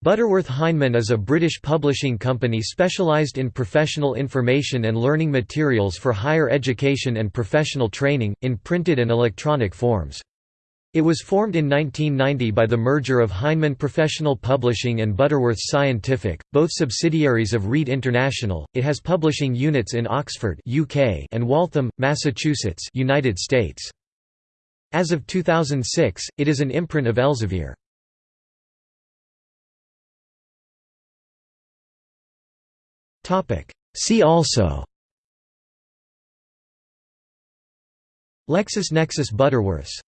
Butterworth Heinemann is a British publishing company specialised in professional information and learning materials for higher education and professional training, in printed and electronic forms. It was formed in 1990 by the merger of Heinemann Professional Publishing and Butterworth Scientific, both subsidiaries of Reed International. It has publishing units in Oxford, UK, and Waltham, Massachusetts, United States. As of 2006, it is an imprint of Elsevier. See also. LexisNexis Butterworths